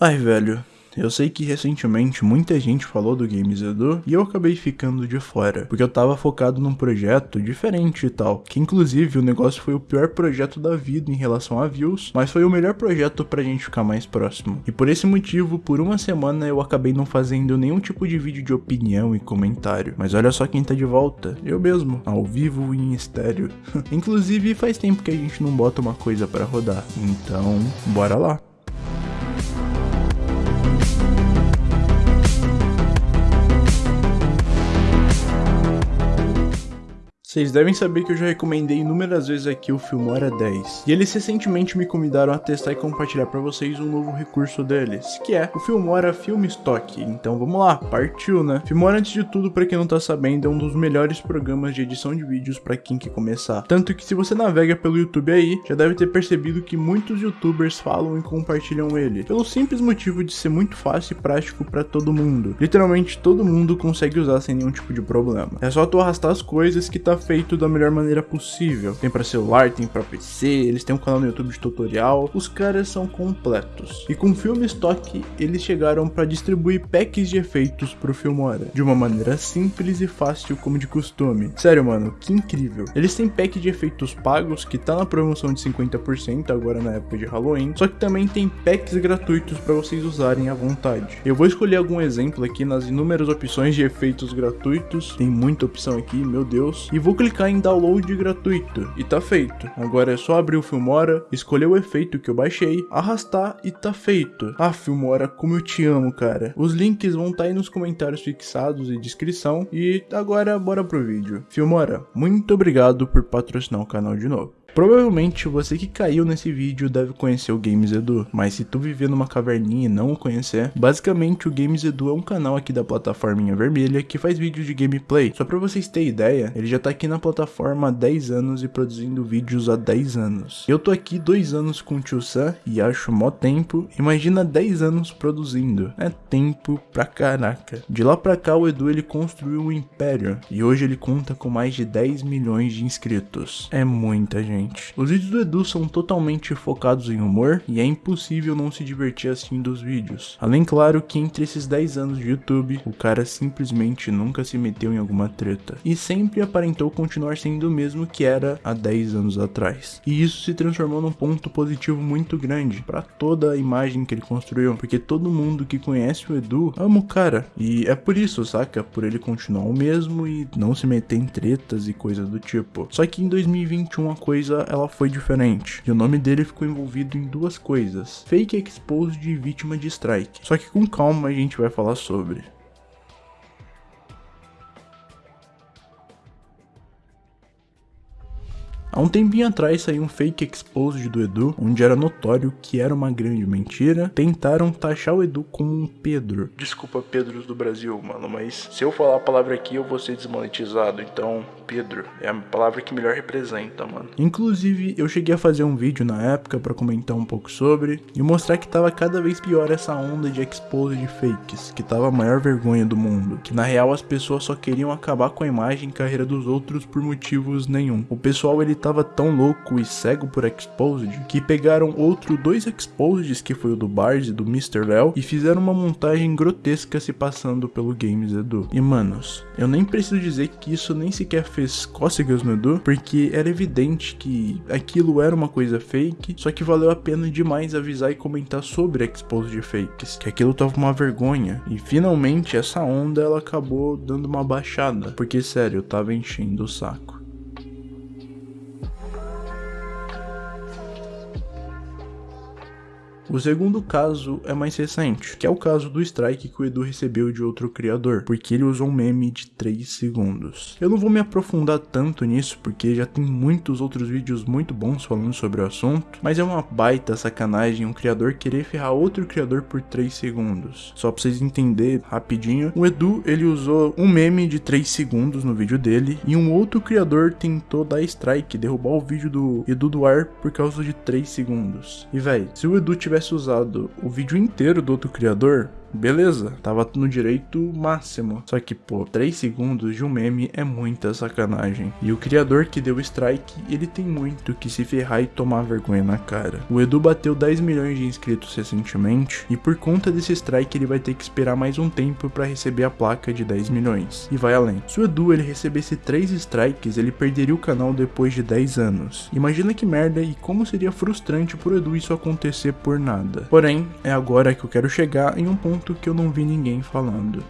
Ai, velho. Eu sei que recentemente muita gente falou do Games Edu e eu acabei ficando de fora, porque eu tava focado num projeto diferente e tal, que inclusive o negócio foi o pior projeto da vida em relação a views, mas foi o melhor projeto pra gente ficar mais próximo. E por esse motivo, por uma semana eu acabei não fazendo nenhum tipo de vídeo de opinião e comentário. Mas olha só quem tá de volta, eu mesmo, ao vivo e em estéreo. inclusive faz tempo que a gente não bota uma coisa pra rodar, então bora lá. Vocês devem saber que eu já recomendei inúmeras vezes aqui o Filmora 10, e eles recentemente me convidaram a testar e compartilhar para vocês um novo recurso deles, que é o Filmora Film Stock. Então vamos lá, partiu né? Filmora antes de tudo, para quem não tá sabendo, é um dos melhores programas de edição de vídeos para quem quer começar. Tanto que se você navega pelo YouTube aí, já deve ter percebido que muitos youtubers falam e compartilham ele, pelo simples motivo de ser muito fácil e prático para todo mundo. Literalmente todo mundo consegue usar sem nenhum tipo de problema. É só tu arrastar as coisas que tá feito da melhor maneira possível. Tem para celular, tem para PC, eles têm um canal no YouTube de tutorial, os caras são completos. E com o Film Stock, eles chegaram para distribuir packs de efeitos pro Filmora, de uma maneira simples e fácil como de costume. Sério, mano, que incrível. Eles têm pack de efeitos pagos que tá na promoção de 50% agora na época de Halloween, só que também tem packs gratuitos para vocês usarem à vontade. Eu vou escolher algum exemplo aqui nas inúmeras opções de efeitos gratuitos, tem muita opção aqui, meu Deus, e vou vou clicar em download gratuito e tá feito. Agora é só abrir o Filmora, escolher o efeito que eu baixei, arrastar e tá feito. Ah, Filmora, como eu te amo, cara. Os links vão estar tá aí nos comentários fixados e descrição. E agora bora pro vídeo. Filmora, muito obrigado por patrocinar o canal de novo. Provavelmente você que caiu nesse vídeo deve conhecer o Games Edu, mas se tu viver numa caverninha e não o conhecer, basicamente o Games Edu é um canal aqui da plataforminha vermelha que faz vídeos de gameplay. Só pra vocês terem ideia, ele já tá aqui na plataforma há 10 anos e produzindo vídeos há 10 anos. Eu tô aqui 2 anos com o Tio Sam e acho mó tempo, imagina 10 anos produzindo. É tempo pra caraca. De lá pra cá o Edu ele construiu um império e hoje ele conta com mais de 10 milhões de inscritos. É muita gente. Os vídeos do Edu são totalmente focados em humor e é impossível não se divertir assim dos vídeos. Além claro que entre esses 10 anos de YouTube, o cara simplesmente nunca se meteu em alguma treta e sempre aparentou continuar sendo o mesmo que era há 10 anos atrás. E isso se transformou num ponto positivo muito grande para toda a imagem que ele construiu, porque todo mundo que conhece o Edu ama o cara. E é por isso, saca? Por ele continuar o mesmo e não se meter em tretas e coisas do tipo. Só que em 2021 a coisa coisa ela foi diferente. E o nome dele ficou envolvido em duas coisas: fake exposed e vítima de strike. Só que com calma a gente vai falar sobre. Há um tempinho atrás saiu um fake exposed do Edu, onde era notório que era uma grande mentira. Tentaram taxar o Edu como um Pedro. Desculpa, Pedros do Brasil, mano, mas se eu falar a palavra aqui eu vou ser desmonetizado, então Pedro é a palavra que melhor representa, mano. Inclusive, eu cheguei a fazer um vídeo na época para comentar um pouco sobre e mostrar que tava cada vez pior essa onda de exposed fakes, que tava a maior vergonha do mundo, que na real as pessoas só queriam acabar com a imagem e carreira dos outros por motivos nenhum. O pessoal ele tava tão louco e cego por Exposed que pegaram outro dois Exposeds, que foi o do Bars e do Mr. Léo, e fizeram uma montagem grotesca se passando pelo Games Edu. E manos, eu nem preciso dizer que isso nem sequer fez cócegas no Edu, porque era evidente que aquilo era uma coisa fake, só que valeu a pena demais avisar e comentar sobre Exposed Fakes, que aquilo tava uma vergonha. E finalmente essa onda ela acabou dando uma baixada, porque sério, eu tava enchendo o saco. O segundo caso é mais recente, que é o caso do strike que o Edu recebeu de outro criador, porque ele usou um meme de 3 segundos. Eu não vou me aprofundar tanto nisso, porque já tem muitos outros vídeos muito bons falando sobre o assunto, mas é uma baita sacanagem um criador querer ferrar outro criador por 3 segundos. Só pra vocês entenderem rapidinho, o Edu ele usou um meme de 3 segundos no vídeo dele, e um outro criador tentou dar strike, derrubar o vídeo do Edu do ar por causa de 3 segundos. E véi, se o Edu tivesse tivesse usado o vídeo inteiro do outro criador, beleza, tava no direito máximo. Só que, pô, 3 segundos de um meme é muita sacanagem. E o criador que deu strike, ele tem muito que se ferrar e tomar vergonha na cara. O Edu bateu 10 milhões de inscritos recentemente, e por conta desse strike ele vai ter que esperar mais um tempo para receber a placa de 10 milhões. E vai além. Se o Edu ele recebesse 3 strikes, ele perderia o canal depois de 10 anos. Imagina que merda e como seria frustrante pro Edu isso acontecer por nada. Porém, é agora que eu quero chegar em um ponto que eu não vi ninguém falando.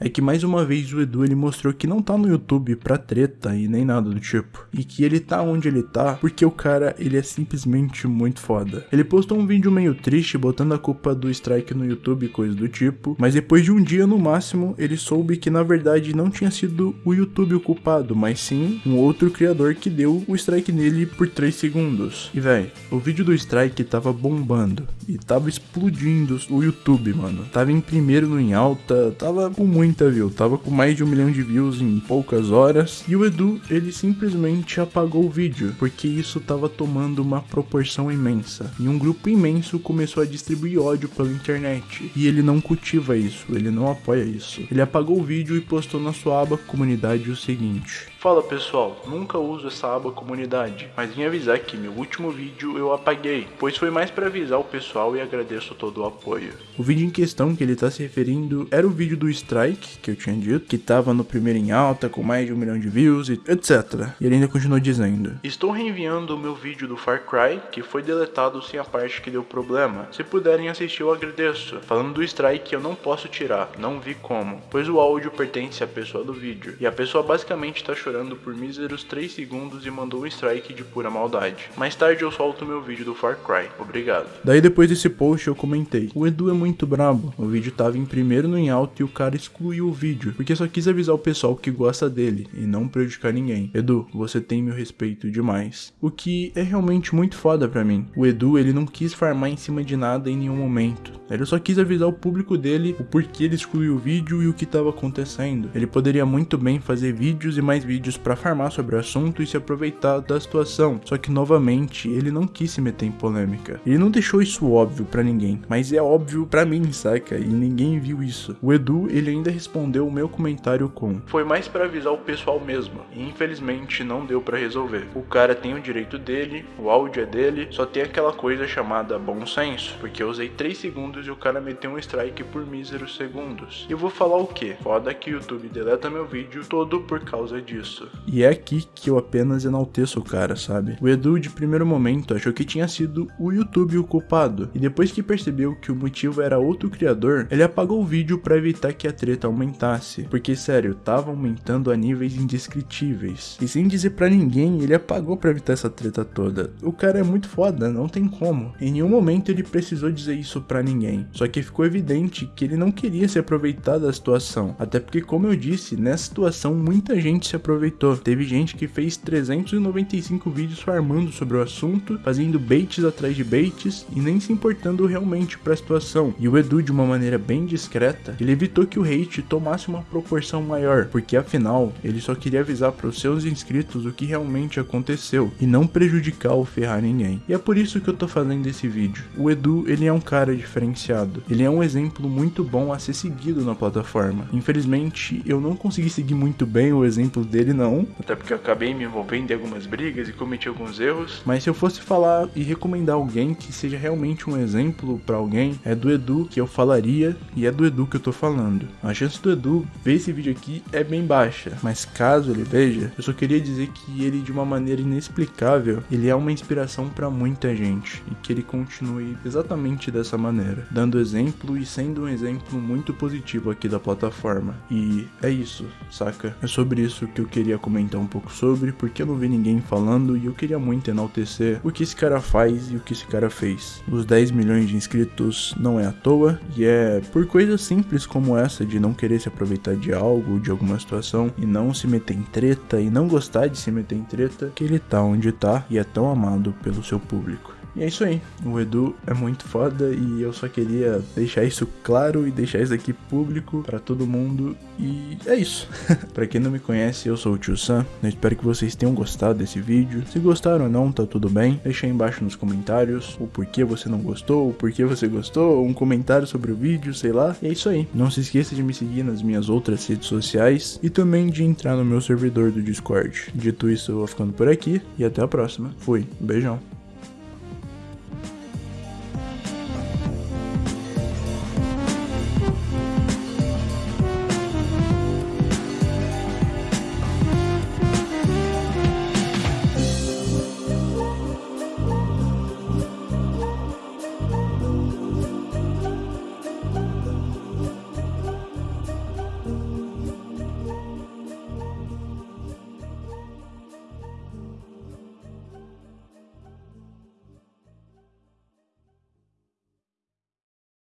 É que mais uma vez o Edu ele mostrou que não tá no YouTube pra treta e nem nada do tipo. E que ele tá onde ele tá porque o cara ele é simplesmente muito foda. Ele postou um vídeo meio triste botando a culpa do strike no YouTube e coisa do tipo, mas depois de um dia no máximo ele soube que na verdade não tinha sido o YouTube o culpado, mas sim um outro criador que deu o strike nele por 3 segundos. E véi, o vídeo do strike tava bombando e tava explodindo o YouTube, mano. Tava em primeiro no em alta, tava com muito muita view, tava com mais de um milhão de views em poucas horas. E o Edu, ele simplesmente apagou o vídeo, porque isso tava tomando uma proporção imensa. E um grupo imenso começou a distribuir ódio pela internet. E ele não cultiva isso, ele não apoia isso. Ele apagou o vídeo e postou na sua aba comunidade o seguinte. Fala pessoal, nunca uso essa aba comunidade, mas vim avisar que meu último vídeo eu apaguei, pois foi mais para avisar o pessoal e agradeço todo o apoio. O vídeo em questão que ele tá se referindo era o vídeo do Strike, que eu tinha dito, que tava no primeiro em alta, com mais de um milhão de views e etc. E ele ainda continuou dizendo, Estou reenviando o meu vídeo do Far Cry, que foi deletado sem a parte que deu problema. Se puderem assistir eu agradeço. Falando do Strike eu não posso tirar, não vi como, pois o áudio pertence à pessoa do vídeo, e a pessoa basicamente tá chorando chorando por míseros 3 segundos e mandou um strike de pura maldade. Mais tarde eu solto meu vídeo do Far Cry. Obrigado. Daí depois desse post eu comentei. O Edu é muito brabo. O vídeo tava em primeiro no em alto e o cara excluiu o vídeo. Porque só quis avisar o pessoal que gosta dele e não prejudicar ninguém. Edu, você tem meu respeito demais. O que é realmente muito foda pra mim. O Edu, ele não quis farmar em cima de nada em nenhum momento. Ele só quis avisar o público dele o porquê ele excluiu o vídeo e o que tava acontecendo. Ele poderia muito bem fazer vídeos e mais vídeos vídeos para farmar sobre o assunto e se aproveitar da situação. Só que novamente, ele não quis se meter em polêmica. Ele não deixou isso óbvio para ninguém, mas é óbvio para mim, saca? E ninguém viu isso. O Edu, ele ainda respondeu o meu comentário com: "Foi mais para avisar o pessoal mesmo, e infelizmente não deu para resolver. O cara tem o direito dele, o áudio é dele, só tem aquela coisa chamada bom senso, porque eu usei 3 segundos e o cara meteu um strike por míseros segundos. E eu vou falar o que? Foda que o YouTube deleta meu vídeo todo por causa disso E é aqui que eu apenas enalteço o cara, sabe? O Edu, de primeiro momento, achou que tinha sido o YouTube o culpado, e depois que percebeu que o motivo era outro criador, ele apagou o vídeo para evitar que a treta aumentasse. Porque, sério, tava aumentando a níveis indescritíveis. E sem dizer para ninguém, ele apagou para evitar essa treta toda. O cara é muito foda, não tem como. Em nenhum momento ele precisou dizer isso para ninguém. Só que ficou evidente que ele não queria se aproveitar da situação. Até porque, como eu disse, nessa situação muita gente se aproveitou aproveitou. Teve gente que fez 395 vídeos farmando sobre o assunto, fazendo baits atrás de baits e nem se importando realmente para a situação. E o Edu, de uma maneira bem discreta, ele evitou que o hate tomasse uma proporção maior, porque afinal ele só queria avisar para os seus inscritos o que realmente aconteceu e não prejudicar ou ferrar ninguém. E é por isso que eu tô fazendo esse vídeo. O Edu, ele é um cara diferenciado. Ele é um exemplo muito bom a ser seguido na plataforma. Infelizmente, eu não consegui seguir muito bem o exemplo dele dele não, até porque eu acabei me envolvendo em algumas brigas e cometi alguns erros. Mas se eu fosse falar e recomendar alguém que seja realmente um exemplo para alguém, é do Edu que eu falaria e é do Edu que eu tô falando. A chance do Edu ver esse vídeo aqui é bem baixa, mas caso ele veja, eu só queria dizer que ele de uma maneira inexplicável, ele é uma inspiração para muita gente e que ele continue exatamente dessa maneira, dando exemplo e sendo um exemplo muito positivo aqui da plataforma. E é isso, saca? É sobre isso que eu queria comentar um pouco sobre, porque eu não vi ninguém falando e eu queria muito enaltecer o que esse cara faz e o que esse cara fez. Os 10 milhões de inscritos não é à toa, e é por coisas simples como essa de não querer se aproveitar de algo, de alguma situação, e não se meter em treta, e não gostar de se meter em treta, que ele tá onde tá e é tão amado pelo seu público. E é isso aí. O Edu é muito foda e eu só queria deixar isso claro e deixar isso aqui público para todo mundo. E é isso. para quem não me conhece, eu sou o Tio Sam. Eu espero que vocês tenham gostado desse vídeo. Se gostaram ou não, tá tudo bem. Deixa aí embaixo nos comentários o porquê você não gostou, o porquê você gostou, um comentário sobre o vídeo, sei lá. E é isso aí. Não se esqueça de me seguir nas minhas outras redes sociais e também de entrar no meu servidor do Discord. Dito isso, eu vou ficando por aqui e até a próxima. Fui. Beijão.